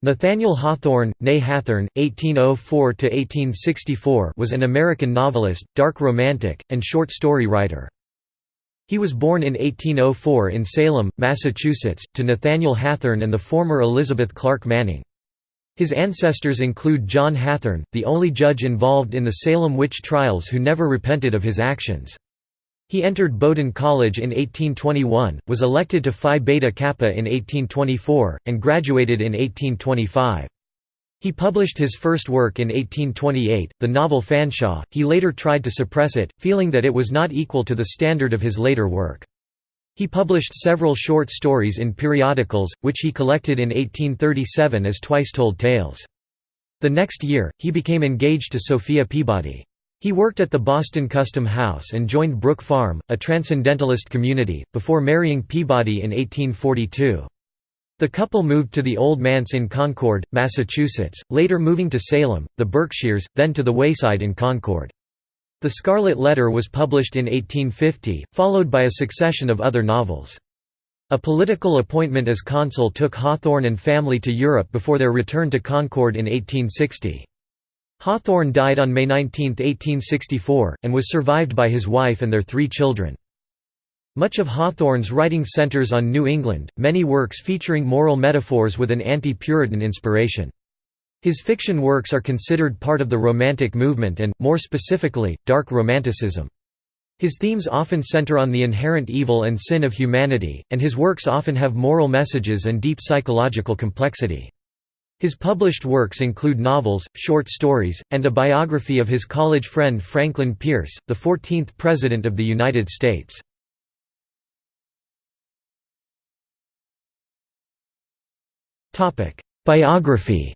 Nathaniel Hawthorne, née Hathorne, (1804–1864), was an American novelist, dark romantic, and short story writer. He was born in 1804 in Salem, Massachusetts, to Nathaniel Hathorne and the former Elizabeth Clark Manning. His ancestors include John Hathorne, the only judge involved in the Salem witch trials who never repented of his actions. He entered Bowdoin College in 1821, was elected to Phi Beta Kappa in 1824, and graduated in 1825. He published his first work in 1828, the novel Fanshawe. He later tried to suppress it, feeling that it was not equal to the standard of his later work. He published several short stories in periodicals, which he collected in 1837 as Twice Told Tales. The next year, he became engaged to Sophia Peabody. He worked at the Boston Custom House and joined Brook Farm, a transcendentalist community, before marrying Peabody in 1842. The couple moved to the Old Manse in Concord, Massachusetts, later moving to Salem, the Berkshires, then to the Wayside in Concord. The Scarlet Letter was published in 1850, followed by a succession of other novels. A political appointment as consul took Hawthorne and family to Europe before their return to Concord in 1860. Hawthorne died on May 19, 1864, and was survived by his wife and their three children. Much of Hawthorne's writing centers on New England, many works featuring moral metaphors with an anti-Puritan inspiration. His fiction works are considered part of the Romantic movement and, more specifically, Dark Romanticism. His themes often center on the inherent evil and sin of humanity, and his works often have moral messages and deep psychological complexity. His published works include novels, short stories, and a biography of his college friend Franklin Pierce, the 14th President of the United States. Biography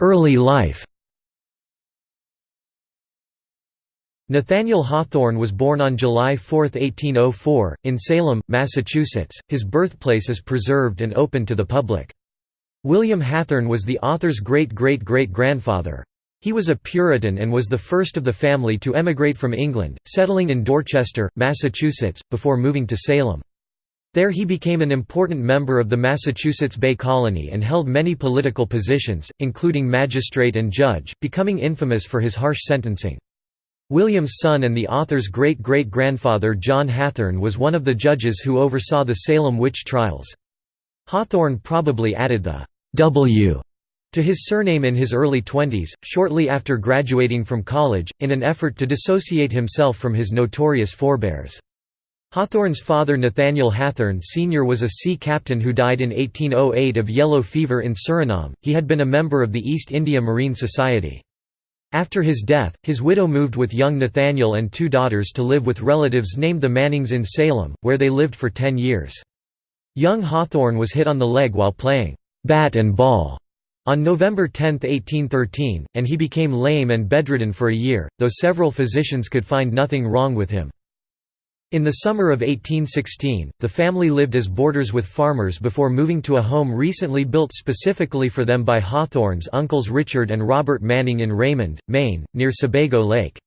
Early life Nathaniel Hawthorne was born on July 4, 1804, in Salem, Massachusetts. His birthplace is preserved and open to the public. William Hathorne was the author's great-great-great-grandfather. He was a Puritan and was the first of the family to emigrate from England, settling in Dorchester, Massachusetts, before moving to Salem. There he became an important member of the Massachusetts Bay Colony and held many political positions, including magistrate and judge, becoming infamous for his harsh sentencing. William's son and the author's great-great-grandfather John Hathorne was one of the judges who oversaw the Salem witch trials. Hawthorne probably added the W to his surname in his early twenties, shortly after graduating from college, in an effort to dissociate himself from his notorious forebears. Hawthorne's father Nathaniel Hathorne Sr. was a sea captain who died in 1808 of yellow fever in Suriname. He had been a member of the East India Marine Society. After his death, his widow moved with young Nathaniel and two daughters to live with relatives named the Mannings in Salem, where they lived for ten years. Young Hawthorne was hit on the leg while playing bat and ball on November 10, 1813, and he became lame and bedridden for a year, though several physicians could find nothing wrong with him. In the summer of 1816, the family lived as boarders with farmers before moving to a home recently built specifically for them by Hawthorne's uncles Richard and Robert Manning in Raymond, Maine, near Sebago Lake.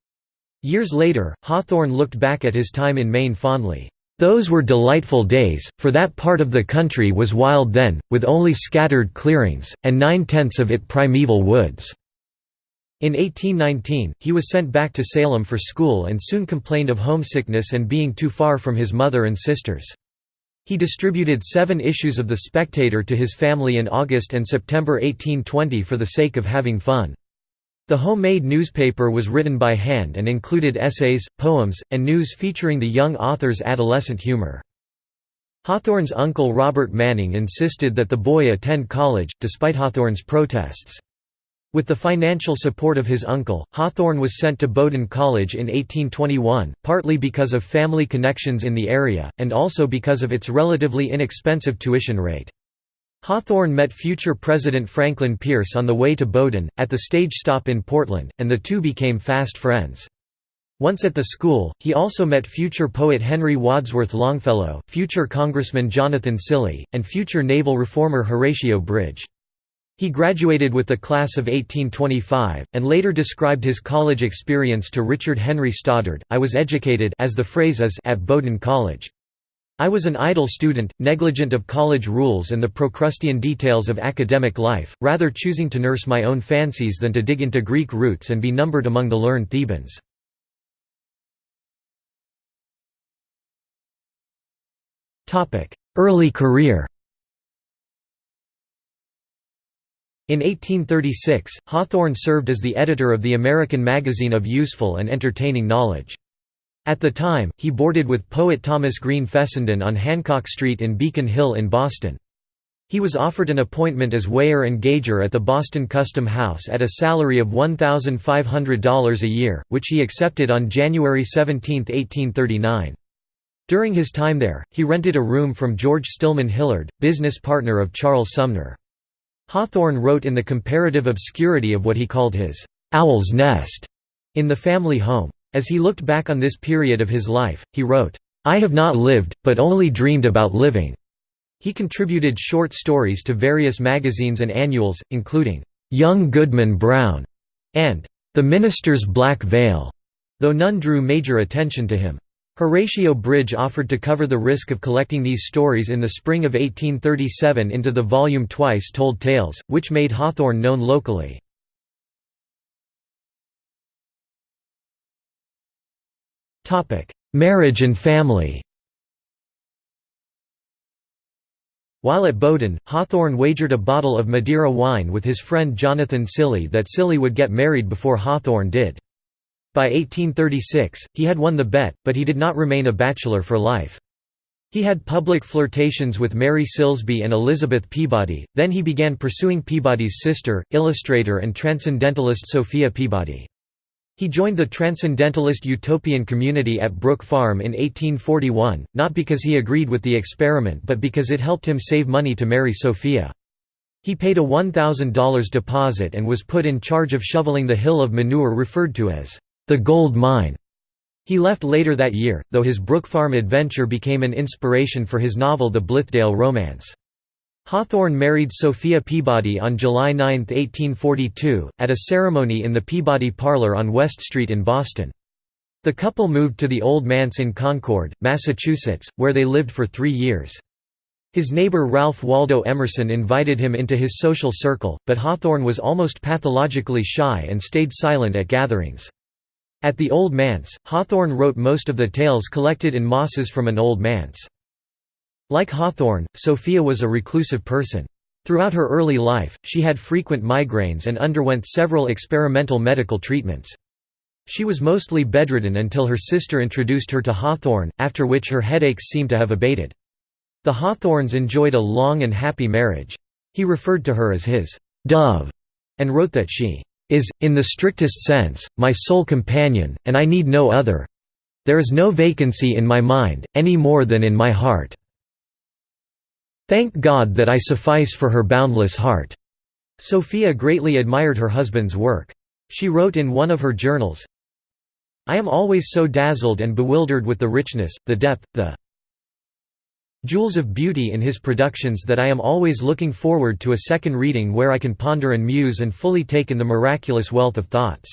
Years later, Hawthorne looked back at his time in Maine fondly. Those were delightful days, for that part of the country was wild then, with only scattered clearings, and nine-tenths of it primeval woods. In 1819, he was sent back to Salem for school and soon complained of homesickness and being too far from his mother and sisters. He distributed seven issues of The Spectator to his family in August and September 1820 for the sake of having fun. The homemade newspaper was written by hand and included essays, poems, and news featuring the young author's adolescent humor. Hawthorne's uncle Robert Manning insisted that the boy attend college, despite Hawthorne's protests. With the financial support of his uncle, Hawthorne was sent to Bowdoin College in 1821, partly because of family connections in the area, and also because of its relatively inexpensive tuition rate. Hawthorne met future President Franklin Pierce on the way to Bowdoin, at the stage stop in Portland, and the two became fast friends. Once at the school, he also met future poet Henry Wadsworth Longfellow, future Congressman Jonathan Cilley, and future naval reformer Horatio Bridge. He graduated with the class of 1825, and later described his college experience to Richard Henry Stoddard, I was educated as the phrase is at Bowdoin College. I was an idle student, negligent of college rules and the Procrustean details of academic life, rather choosing to nurse my own fancies than to dig into Greek roots and be numbered among the learned Thebans. Early career In 1836, Hawthorne served as the editor of the American Magazine of Useful and Entertaining Knowledge. At the time, he boarded with poet Thomas Green Fessenden on Hancock Street in Beacon Hill in Boston. He was offered an appointment as weigher and gauger at the Boston Custom House at a salary of $1,500 a year, which he accepted on January 17, 1839. During his time there, he rented a room from George Stillman Hillard, business partner of Charles Sumner. Hawthorne wrote in the comparative obscurity of what he called his «owl's nest» in the family home. As he looked back on this period of his life, he wrote, "'I have not lived, but only dreamed about living'". He contributed short stories to various magazines and annuals, including, "'Young Goodman Brown' and "'The Minister's Black Veil'", though none drew major attention to him. Horatio Bridge offered to cover the risk of collecting these stories in the spring of 1837 into the volume Twice Told Tales, which made Hawthorne known locally. Marriage and family While at Bowdoin, Hawthorne wagered a bottle of Madeira wine with his friend Jonathan Cilley that Cilley would get married before Hawthorne did. By 1836, he had won the bet, but he did not remain a bachelor for life. He had public flirtations with Mary Silsbee and Elizabeth Peabody, then he began pursuing Peabody's sister, illustrator and transcendentalist Sophia Peabody. He joined the transcendentalist utopian community at Brook Farm in 1841, not because he agreed with the experiment but because it helped him save money to marry Sophia. He paid a $1,000 deposit and was put in charge of shoveling the hill of manure referred to as the Gold Mine. He left later that year, though his Brook Farm adventure became an inspiration for his novel The Blithedale Romance. Hawthorne married Sophia Peabody on July 9, 1842, at a ceremony in the Peabody Parlor on West Street in Boston. The couple moved to the Old Manse in Concord, Massachusetts, where they lived for three years. His neighbor Ralph Waldo Emerson invited him into his social circle, but Hawthorne was almost pathologically shy and stayed silent at gatherings. At the Old Manse, Hawthorne wrote most of the tales collected in Mosses from an Old Manse. Like Hawthorne, Sophia was a reclusive person. Throughout her early life, she had frequent migraines and underwent several experimental medical treatments. She was mostly bedridden until her sister introduced her to Hawthorne, after which her headaches seemed to have abated. The Hawthornes enjoyed a long and happy marriage. He referred to her as his «dove» and wrote that she is, in the strictest sense, my sole companion, and I need no other. There is no vacancy in my mind, any more than in my heart. Thank God that I suffice for her boundless heart." Sophia greatly admired her husband's work. She wrote in one of her journals, I am always so dazzled and bewildered with the richness, the depth, the jewels of beauty in his productions that I am always looking forward to a second reading where I can ponder and muse and fully take in the miraculous wealth of thoughts."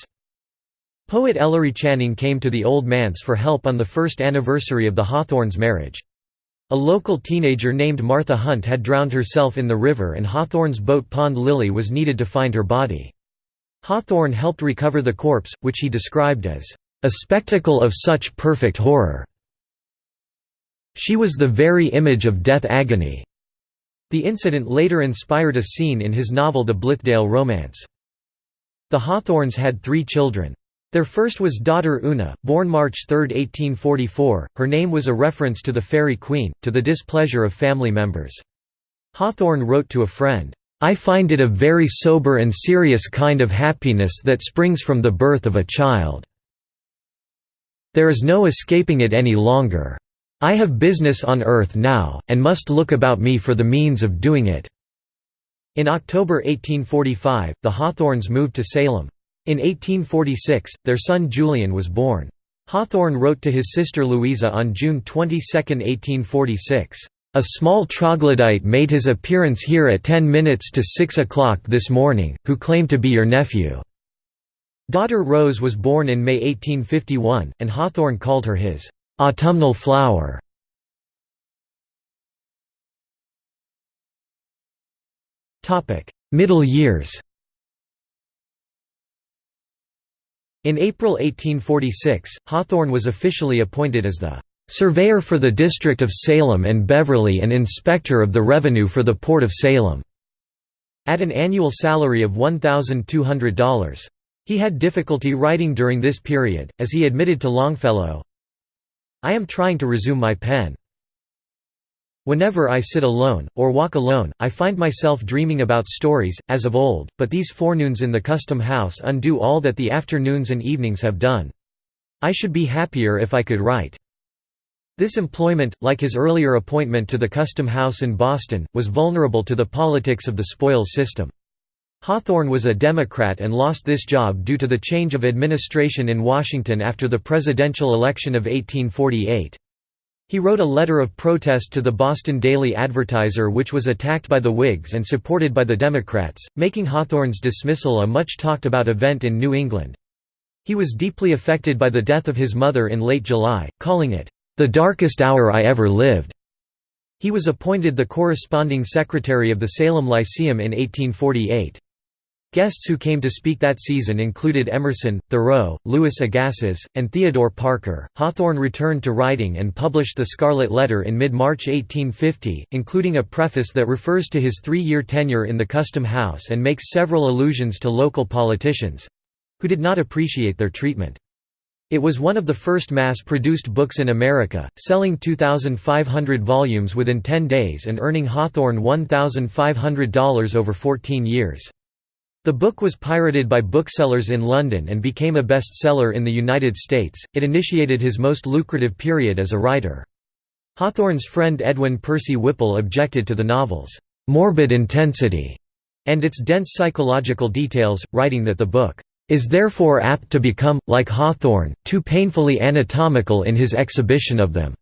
Poet Ellery Channing came to the Old Manse for help on the first anniversary of the Hawthornes' marriage. A local teenager named Martha Hunt had drowned herself in the river and Hawthorne's boat Pond Lily was needed to find her body. Hawthorne helped recover the corpse, which he described as, "...a spectacle of such perfect horror." She was the very image of death agony. The incident later inspired a scene in his novel The Blithedale Romance. The Hawthornes had three children. Their first was daughter Una, born March 3, 1844. Her name was a reference to the Faerie Queene, to the displeasure of family members. Hawthorne wrote to a friend, I find it a very sober and serious kind of happiness that springs from the birth of a child. There is no escaping it any longer. I have business on earth now, and must look about me for the means of doing it." In October 1845, the Hawthornes moved to Salem. In 1846, their son Julian was born. Hawthorne wrote to his sister Louisa on June 22, 1846, A small troglodyte made his appearance here at 10 minutes to 6 o'clock this morning, who claimed to be your nephew." Daughter Rose was born in May 1851, and Hawthorne called her his "'autumnal flower". Middle years In April 1846, Hawthorne was officially appointed as the "...surveyor for the district of Salem and Beverly and inspector of the revenue for the Port of Salem", at an annual salary of $1,200. He had difficulty writing during this period, as he admitted to Longfellow, I am trying to resume my pen. Whenever I sit alone, or walk alone, I find myself dreaming about stories, as of old, but these forenoons in the custom house undo all that the afternoons and evenings have done. I should be happier if I could write. This employment, like his earlier appointment to the Custom House in Boston, was vulnerable to the politics of the spoils system. Hawthorne was a Democrat and lost this job due to the change of administration in Washington after the presidential election of 1848. He wrote a letter of protest to the Boston Daily Advertiser which was attacked by the Whigs and supported by the Democrats, making Hawthorne's dismissal a much talked about event in New England. He was deeply affected by the death of his mother in late July, calling it, "...the darkest hour I ever lived." He was appointed the corresponding secretary of the Salem Lyceum in 1848. Guests who came to speak that season included Emerson, Thoreau, Louis Agassiz, and Theodore Parker. Hawthorne returned to writing and published The Scarlet Letter in mid March 1850, including a preface that refers to his three year tenure in the Custom House and makes several allusions to local politicians who did not appreciate their treatment. It was one of the first mass-produced books in America, selling 2,500 volumes within 10 days and earning Hawthorne $1,500 over 14 years. The book was pirated by booksellers in London and became a bestseller in the United States. It initiated his most lucrative period as a writer. Hawthorne's friend Edwin Percy Whipple objected to the novel's morbid intensity and its dense psychological details, writing that the book is therefore apt to become, like Hawthorne, too painfully anatomical in his exhibition of them.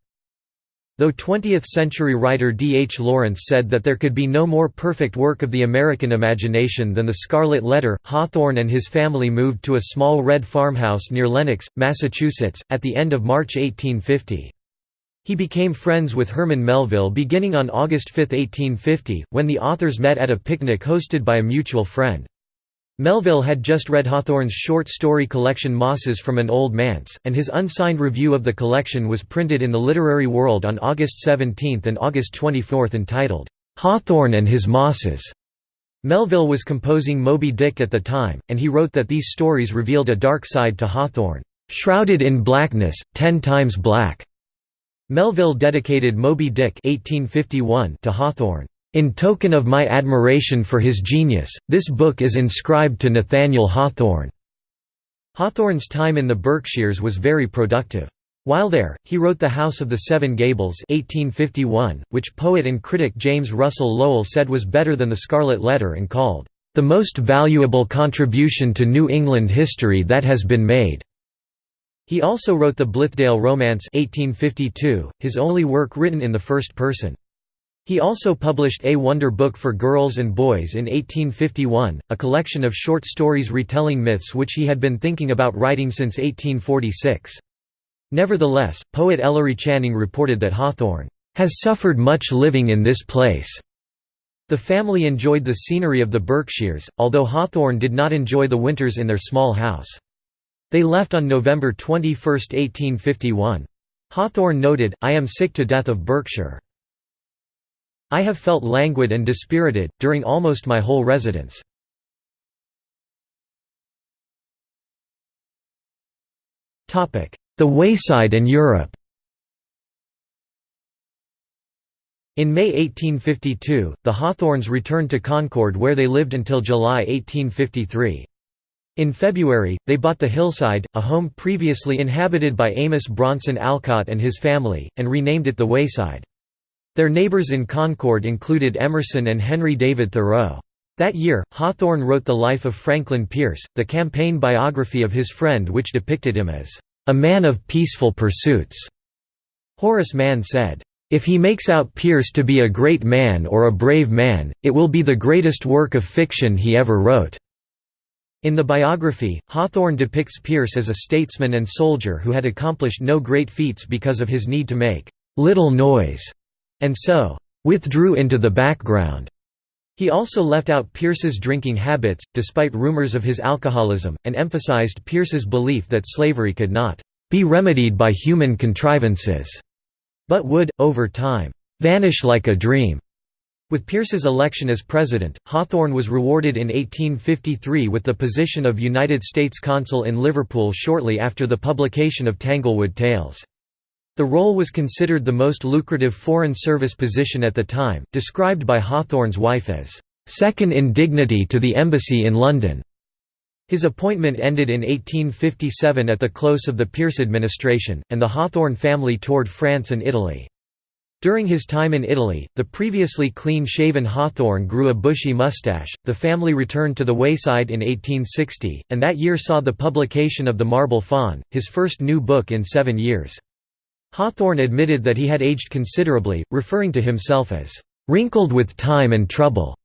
Though 20th-century writer D. H. Lawrence said that there could be no more perfect work of the American imagination than The Scarlet Letter, Hawthorne and his family moved to a small red farmhouse near Lenox, Massachusetts, at the end of March 1850. He became friends with Herman Melville beginning on August 5, 1850, when the authors met at a picnic hosted by a mutual friend. Melville had just read Hawthorne's short story collection Mosses from an Old Manse, and his unsigned review of the collection was printed in the Literary World on August 17 and August 24 entitled, "'Hawthorne and His Mosses". Melville was composing Moby Dick at the time, and he wrote that these stories revealed a dark side to Hawthorne, "'shrouded in blackness, ten times black'". Melville dedicated Moby Dick 1851 to Hawthorne. In token of my admiration for his genius, this book is inscribed to Nathaniel Hawthorne." Hawthorne's time in the Berkshires was very productive. While there, he wrote The House of the Seven Gables 1851, which poet and critic James Russell Lowell said was better than The Scarlet Letter and called, "...the most valuable contribution to New England history that has been made." He also wrote the Blithedale Romance 1852, his only work written in the first person. He also published A Wonder Book for Girls and Boys in 1851, a collection of short stories retelling myths which he had been thinking about writing since 1846. Nevertheless, poet Ellery Channing reported that Hawthorne has suffered much living in this place. The family enjoyed the scenery of the Berkshires, although Hawthorne did not enjoy the winters in their small house. They left on November 21, 1851. Hawthorne noted, I am sick to death of Berkshire. I have felt languid and dispirited, during almost my whole residence. The Wayside and Europe In May 1852, the Hawthornes returned to Concord where they lived until July 1853. In February, they bought the Hillside, a home previously inhabited by Amos Bronson Alcott and his family, and renamed it the Wayside. Their neighbors in Concord included Emerson and Henry David Thoreau. That year, Hawthorne wrote The Life of Franklin Pierce, the campaign biography of his friend which depicted him as, "...a man of peaceful pursuits." Horace Mann said, If he makes out Pierce to be a great man or a brave man, it will be the greatest work of fiction he ever wrote." In the biography, Hawthorne depicts Pierce as a statesman and soldier who had accomplished no great feats because of his need to make little noise, and so withdrew into the background. He also left out Pierce's drinking habits, despite rumors of his alcoholism, and emphasized Pierce's belief that slavery could not be remedied by human contrivances, but would, over time, vanish like a dream. With Pierce's election as president, Hawthorne was rewarded in 1853 with the position of United States Consul in Liverpool shortly after the publication of Tanglewood Tales. The role was considered the most lucrative foreign service position at the time, described by Hawthorne's wife as, second in dignity to the embassy in London". His appointment ended in 1857 at the close of the Pierce administration, and the Hawthorne family toured France and Italy. During his time in Italy, the previously clean-shaven Hawthorne grew a bushy mustache. The family returned to the wayside in 1860, and that year saw the publication of The Marble Faun, his first new book in seven years. Hawthorne admitted that he had aged considerably, referring to himself as wrinkled with time and trouble.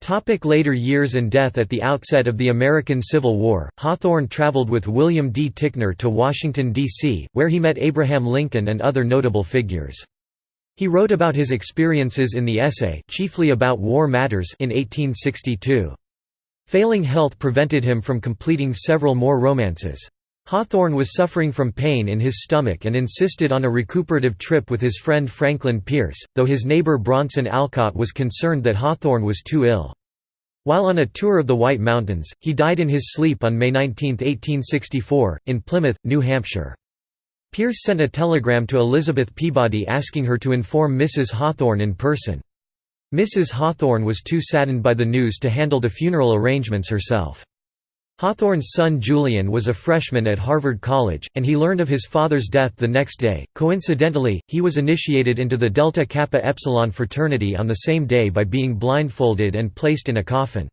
Topic later years and death At the outset of the American Civil War, Hawthorne traveled with William D. Ticknor to Washington, D.C., where he met Abraham Lincoln and other notable figures. He wrote about his experiences in the essay chiefly about war matters in 1862. Failing health prevented him from completing several more romances. Hawthorne was suffering from pain in his stomach and insisted on a recuperative trip with his friend Franklin Pierce, though his neighbor Bronson Alcott was concerned that Hawthorne was too ill. While on a tour of the White Mountains, he died in his sleep on May 19, 1864, in Plymouth, New Hampshire. Pierce sent a telegram to Elizabeth Peabody asking her to inform Mrs. Hawthorne in person. Mrs. Hawthorne was too saddened by the news to handle the funeral arrangements herself. Hawthorne's son Julian was a freshman at Harvard College, and he learned of his father's death the next day. Coincidentally, he was initiated into the Delta Kappa Epsilon fraternity on the same day by being blindfolded and placed in a coffin.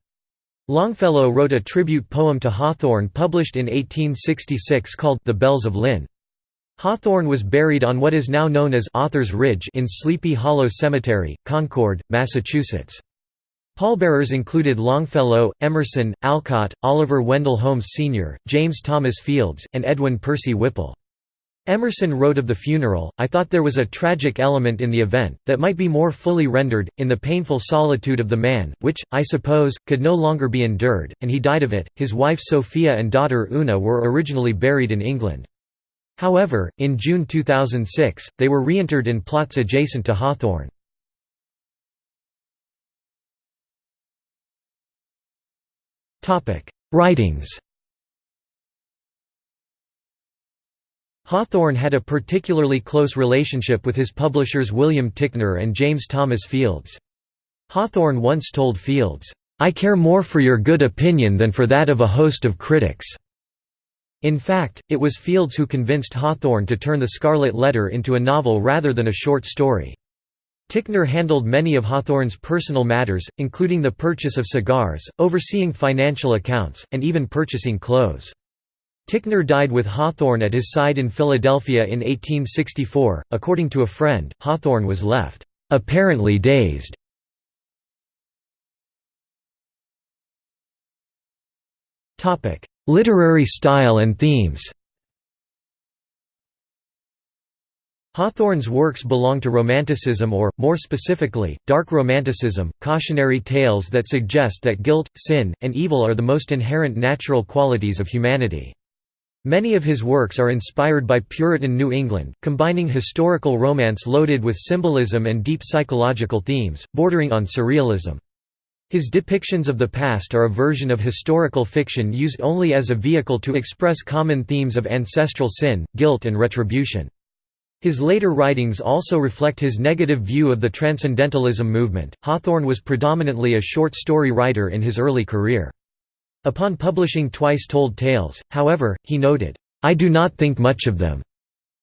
Longfellow wrote a tribute poem to Hawthorne published in 1866 called The Bells of Lynn. Hawthorne was buried on what is now known as Author's Ridge in Sleepy Hollow Cemetery, Concord, Massachusetts. Pallbearers included Longfellow, Emerson, Alcott, Oliver Wendell Holmes Sr., James Thomas Fields, and Edwin Percy Whipple. Emerson wrote of the funeral, I thought there was a tragic element in the event, that might be more fully rendered, in the painful solitude of the man, which, I suppose, could no longer be endured, and he died of it. His wife Sophia and daughter Una were originally buried in England. However, in June 2006, they were reinterred in plots adjacent to Hawthorne. Writings Hawthorne had a particularly close relationship with his publishers William Ticknor and James Thomas Fields. Hawthorne once told Fields, "'I care more for your good opinion than for that of a host of critics." In fact, it was Fields who convinced Hawthorne to turn The Scarlet Letter into a novel rather than a short story. Ticknor handled many of Hawthorne's personal matters, including the purchase of cigars, overseeing financial accounts, and even purchasing clothes. Ticknor died with Hawthorne at his side in Philadelphia in 1864. According to a friend, Hawthorne was left, apparently dazed. Literary style and themes Hawthorne's works belong to Romanticism or, more specifically, Dark Romanticism, cautionary tales that suggest that guilt, sin, and evil are the most inherent natural qualities of humanity. Many of his works are inspired by Puritan New England, combining historical romance loaded with symbolism and deep psychological themes, bordering on surrealism. His depictions of the past are a version of historical fiction used only as a vehicle to express common themes of ancestral sin, guilt and retribution. His later writings also reflect his negative view of the Transcendentalism movement. Hawthorne was predominantly a short story writer in his early career. Upon publishing Twice Told Tales, however, he noted, I do not think much of them,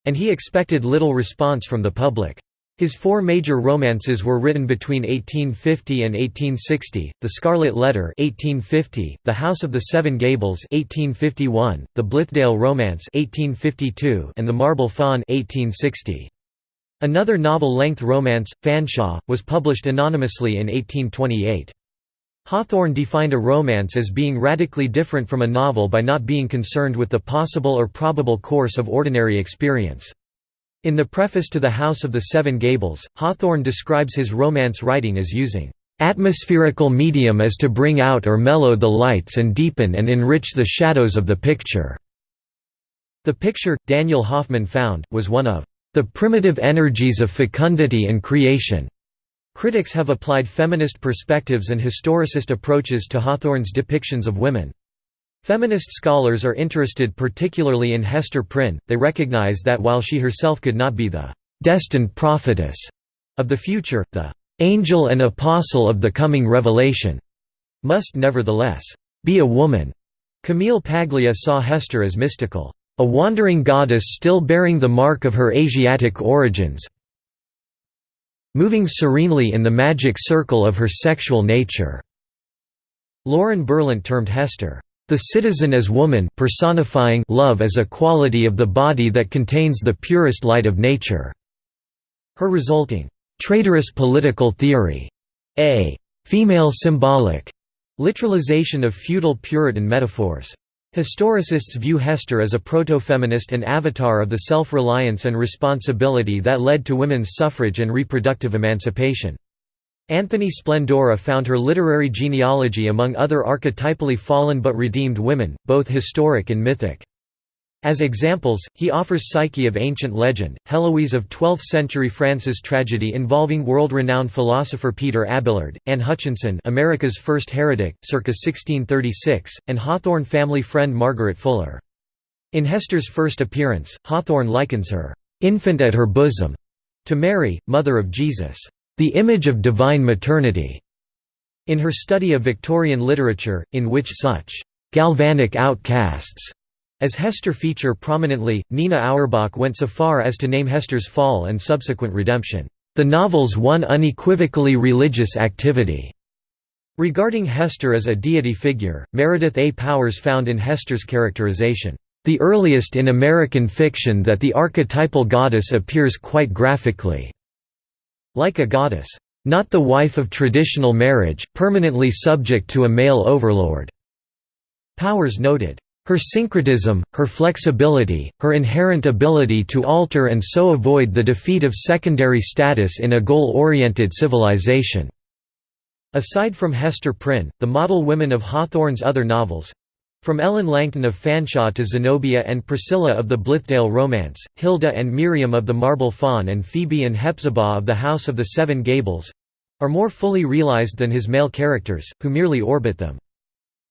and he expected little response from the public. His four major romances were written between 1850 and 1860, The Scarlet Letter 1850, The House of the Seven Gables 1851, The Blithedale Romance 1852, and The Marble Faun 1860. Another novel-length romance, Fanshawe, was published anonymously in 1828. Hawthorne defined a romance as being radically different from a novel by not being concerned with the possible or probable course of ordinary experience. In the preface to The House of the Seven Gables, Hawthorne describes his romance writing as using atmospherical medium as to bring out or mellow the lights and deepen and enrich the shadows of the picture." The picture, Daniel Hoffman found, was one of the primitive energies of fecundity and creation. Critics have applied feminist perspectives and historicist approaches to Hawthorne's depictions of women. Feminist scholars are interested particularly in Hester Prynne, they recognize that while she herself could not be the «destined prophetess» of the future, the «angel and apostle of the coming revelation» must nevertheless «be a woman». Camille Paglia saw Hester as mystical, «a wandering goddess still bearing the mark of her Asiatic origins moving serenely in the magic circle of her sexual nature." Lauren Berlant termed Hester, "...the citizen as woman personifying love as a quality of the body that contains the purest light of nature." Her resulting, "...traitorous political theory," a "...female symbolic," literalization of feudal Puritan metaphors. Historicists view Hester as a proto-feminist and avatar of the self-reliance and responsibility that led to women's suffrage and reproductive emancipation. Anthony Splendora found her literary genealogy among other archetypally fallen but redeemed women, both historic and mythic. As examples, he offers Psyche of ancient legend, Heloise of 12th-century France's tragedy involving world-renowned philosopher Peter Abelard, Anne Hutchinson America's first heretic, circa 1636, and Hawthorne family friend Margaret Fuller. In Hester's first appearance, Hawthorne likens her, "'infant at her bosom' to Mary, mother of Jesus, "'the image of divine maternity' in her study of Victorian literature, in which such "'galvanic outcasts' As Hester feature prominently, Nina Auerbach went so far as to name Hester's fall and subsequent redemption, "...the novel's one unequivocally religious activity." Regarding Hester as a deity figure, Meredith A. Powers found in Hester's characterization, "...the earliest in American fiction that the archetypal goddess appears quite graphically." Like a goddess, "...not the wife of traditional marriage, permanently subject to a male overlord." Powers noted, her syncretism, her flexibility, her inherent ability to alter and so avoid the defeat of secondary status in a goal-oriented civilization." Aside from Hester Prynne, the model women of Hawthorne's other novels—from Ellen Langton of Fanshawe to Zenobia and Priscilla of the Blithedale Romance, Hilda and Miriam of the Marble Faun and Phoebe and Hepzibah of the House of the Seven Gables—are more fully realized than his male characters, who merely orbit them.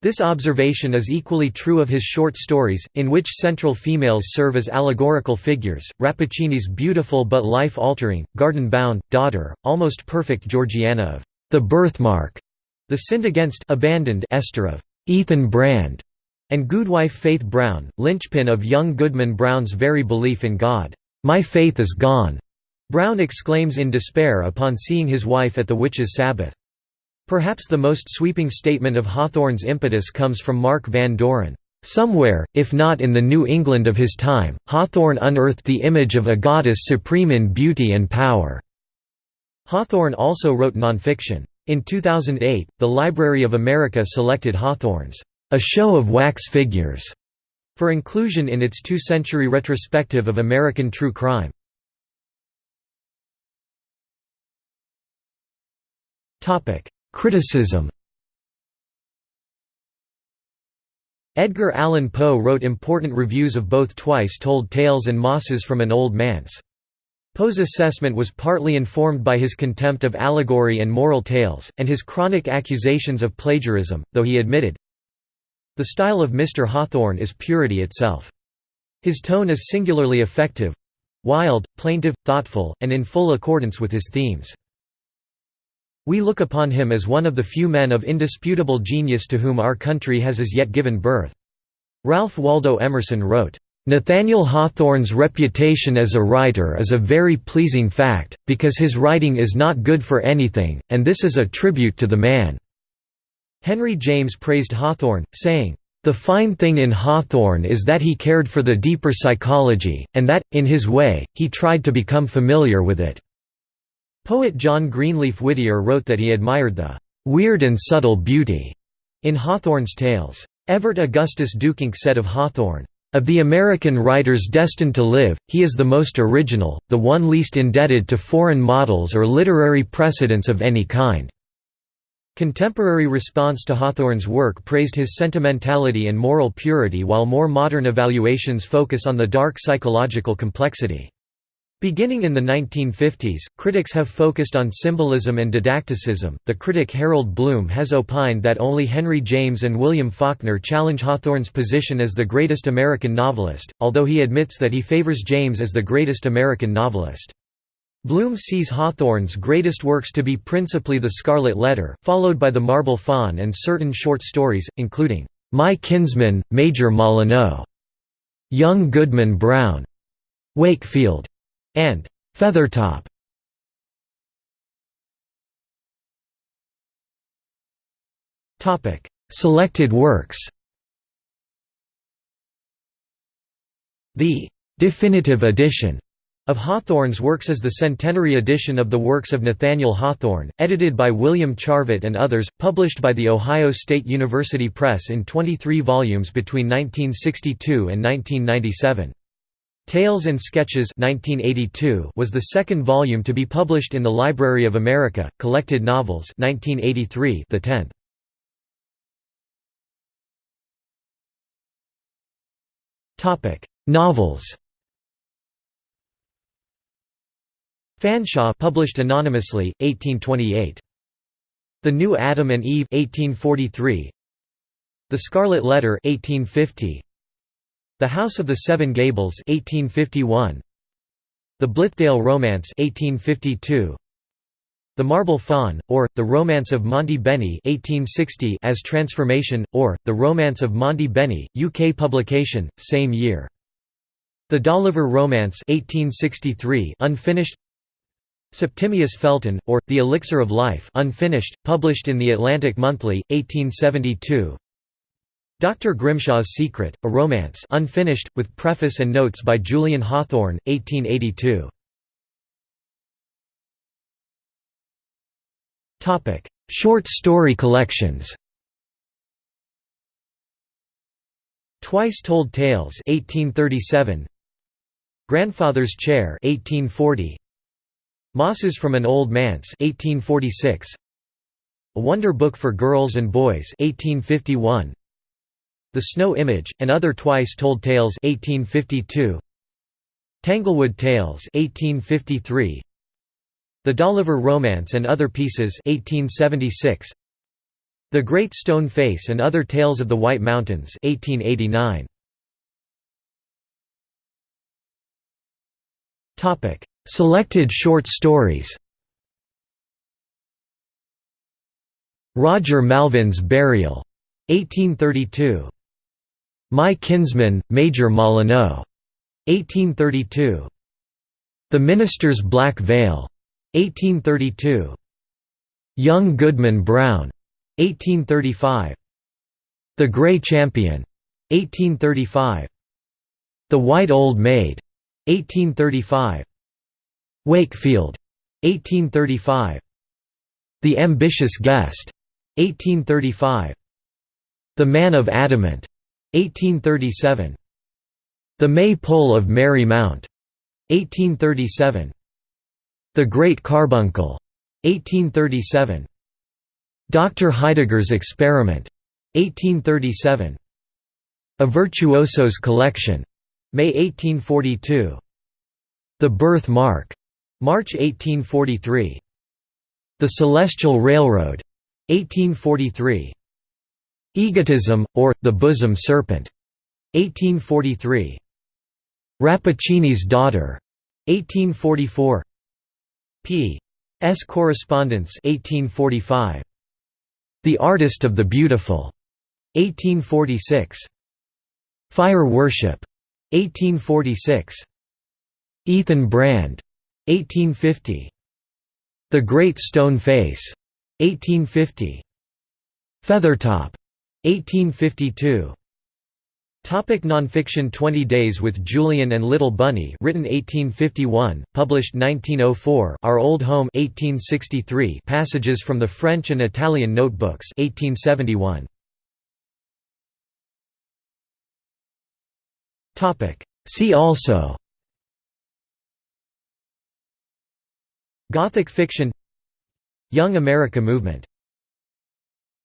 This observation is equally true of his short stories, in which central females serve as allegorical figures. Rappaccini's beautiful but life altering, garden bound, daughter, almost perfect Georgiana of the birthmark, the sinned against abandoned Esther of Ethan Brand, and Goodwife Faith Brown, linchpin of young Goodman Brown's very belief in God. My faith is gone, Brown exclaims in despair upon seeing his wife at the witches' Sabbath. Perhaps the most sweeping statement of Hawthorne's impetus comes from Mark Van Doren. Somewhere, if not in the New England of his time, Hawthorne unearthed the image of a goddess supreme in beauty and power." Hawthorne also wrote nonfiction. In 2008, the Library of America selected Hawthorne's A Show of Wax Figures for inclusion in its two-century retrospective of American true crime. Criticism Edgar Allan Poe wrote important reviews of both Twice Told Tales and Mosses from an Old Manse. Poe's assessment was partly informed by his contempt of allegory and moral tales, and his chronic accusations of plagiarism, though he admitted, The style of Mr. Hawthorne is purity itself. His tone is singularly effective—wild, plaintive, thoughtful, and in full accordance with his themes. We look upon him as one of the few men of indisputable genius to whom our country has as yet given birth." Ralph Waldo Emerson wrote, Nathaniel Hawthorne's reputation as a writer is a very pleasing fact, because his writing is not good for anything, and this is a tribute to the man." Henry James praised Hawthorne, saying, The fine thing in Hawthorne is that he cared for the deeper psychology, and that, in his way, he tried to become familiar with it." Poet John Greenleaf Whittier wrote that he admired the "...weird and subtle beauty," in Hawthorne's tales. Evert Augustus Duyckinck said of Hawthorne, "...of the American writers destined to live, he is the most original, the one least indebted to foreign models or literary precedents of any kind." Contemporary response to Hawthorne's work praised his sentimentality and moral purity while more modern evaluations focus on the dark psychological complexity. Beginning in the 1950s, critics have focused on symbolism and didacticism. The critic Harold Bloom has opined that only Henry James and William Faulkner challenge Hawthorne's position as the greatest American novelist, although he admits that he favors James as the greatest American novelist. Bloom sees Hawthorne's greatest works to be principally The Scarlet Letter, followed by The Marble Faun and certain short stories, including, "'My Kinsman, Major Molyneux", "'Young Goodman Brown", "'Wakefield", and "'Feathertop". Selected works The "'definitive edition' Of Hawthorne's works is the centenary edition of the works of Nathaniel Hawthorne, edited by William Charvat and others, published by The Ohio State University Press in 23 volumes between 1962 and 1997. Tales and Sketches 1982 was the second volume to be published in the Library of America, Collected Novels 1983 the 10th. Novels Fanshawe published anonymously, 1828. The New Adam and Eve 1843. The Scarlet Letter 1850. The House of the Seven Gables 1851. The Blithedale Romance 1852. The Marble Faun, or, The Romance of Monte Beni 1860 as Transformation, or, The Romance of Monte Beni, UK publication, same year. The Dolliver Romance 1863 unfinished Septimius Felton, or, The Elixir of Life unfinished, published in The Atlantic Monthly, 1872 Dr. Grimshaw's Secret, a romance unfinished, with preface and notes by Julian Hawthorne, 1882 Short story collections. Twice Told Tales 1837 Grandfather's Chair 1840 Mosses from an Old Manse 1846 A Wonder Book for Girls and Boys 1851 The Snow Image and Other Twice Told Tales 1852 Tanglewood Tales 1853 The Dolliver Romance and Other Pieces 1876 The Great Stone Face and Other Tales of the White Mountains 1889 Topic Selected short stories Roger Malvin's Burial, 1832. My Kinsman, Major Molyneux, 1832. The Minister's Black Veil, 1832. Young Goodman Brown, 1835. The Grey Champion, 1835. The White Old Maid, 1835. Wakefield, 1835. The Ambitious Guest, 1835. The Man of Adamant, 1837. The May-Pole of Merry Mount, 1837. The Great Carbuncle, 1837. Dr. Heidegger's Experiment, 1837. A Virtuoso's Collection, May 1842. The Birth Mark, March 1843. The Celestial Railroad. 1843. Egotism, or, The Bosom Serpent. 1843. Rappaccini's Daughter. 1844. P. S. Correspondence 1845. The Artist of the Beautiful. 1846. Fire Worship. 1846. Ethan Brand. 1850. The Great Stone Face, 1850. Feathertop, 1852. Topic nonfiction 20 Days with Julian and Little Bunny written 1851, published 1904 Our Old Home 1863 Passages from the French and Italian Notebooks 1871. Topic See also Gothic fiction Young America movement